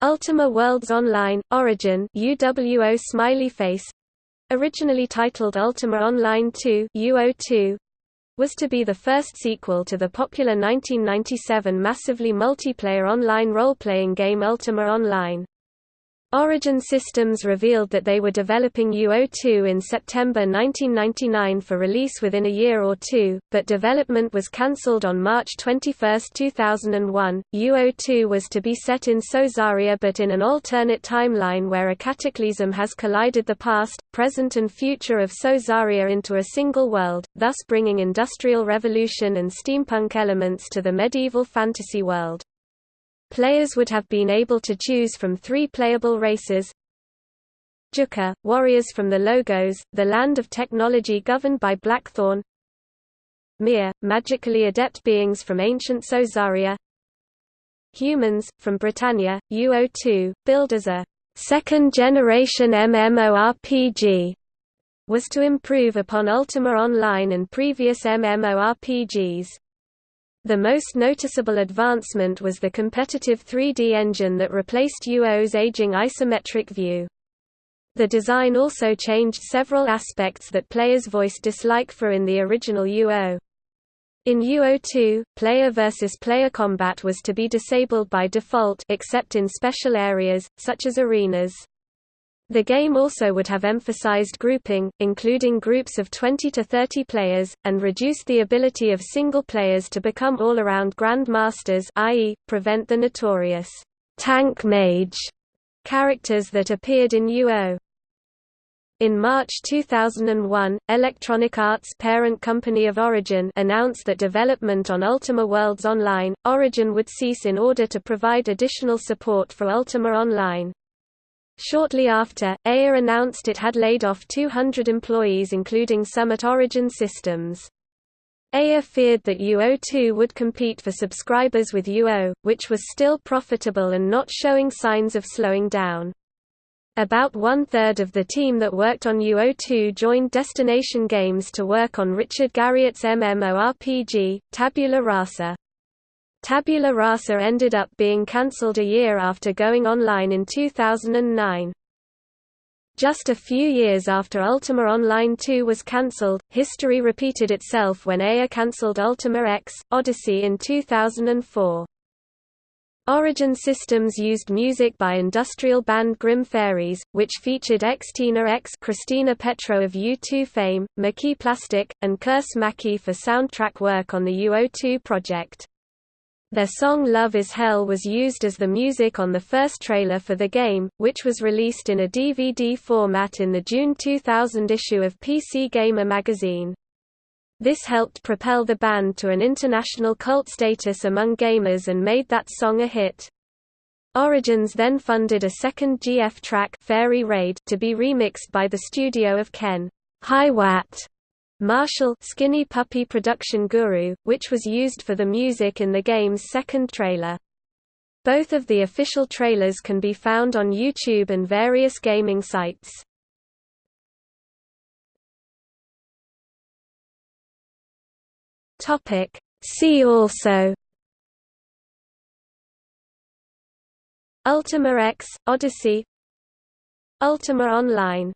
Ultima Worlds Online, Origin UWO Smiley Face originally titled Ultima Online 2 UO2 was to be the first sequel to the popular 1997 massively multiplayer online role-playing game Ultima Online. Origin Systems revealed that they were developing UO2 in September 1999 for release within a year or two, but development was cancelled on March 21, 2001. UO2 was to be set in Sosaria but in an alternate timeline where a cataclysm has collided the past, present and future of Sosaria into a single world, thus bringing industrial revolution and steampunk elements to the medieval fantasy world. Players would have been able to choose from three playable races. Juka, warriors from the Logos, the land of technology governed by Blackthorn. Meer, magically adept beings from ancient Sosaria Humans, from Britannia, UO2, billed as a second-generation MMORPG, was to improve upon Ultima Online and previous MMORPGs. The most noticeable advancement was the competitive 3D engine that replaced UO's aging isometric view. The design also changed several aspects that players voiced dislike for in the original UO. In UO2, player versus player combat was to be disabled by default except in special areas, such as arenas. The game also would have emphasized grouping, including groups of 20 to 30 players, and reduced the ability of single players to become all-around grandmasters i.e., prevent the notorious tank mage characters that appeared in UO. In March 2001, Electronic Arts parent company of Origin announced that development on Ultima Worlds Online, Origin would cease in order to provide additional support for Ultima Online. Shortly after, EA announced it had laid off 200 employees including some at Origin Systems. EA feared that UO2 would compete for subscribers with UO, which was still profitable and not showing signs of slowing down. About one-third of the team that worked on UO2 joined Destination Games to work on Richard Garriott's MMORPG, Tabula Rasa. Tabula Rasa ended up being cancelled a year after going online in 2009. Just a few years after Ultima Online 2 was cancelled, history repeated itself when EA cancelled Ultima X, Odyssey in 2004. Origin Systems used music by industrial band Grim Fairies, which featured ex-Tina X Christina Petro of U2 fame, Maki Plastic, and Curse Maki for soundtrack work on the UO2 project. Their song Love is Hell was used as the music on the first trailer for the game, which was released in a DVD format in the June 2000 issue of PC Gamer magazine. This helped propel the band to an international cult status among gamers and made that song a hit. Origins then funded a second GF track Fairy Raid to be remixed by the studio of Ken Hiwatt Marshall Skinny Puppy production guru, which was used for the music in the game's second trailer. Both of the official trailers can be found on YouTube and various gaming sites. See also Ultima X, Odyssey Ultima Online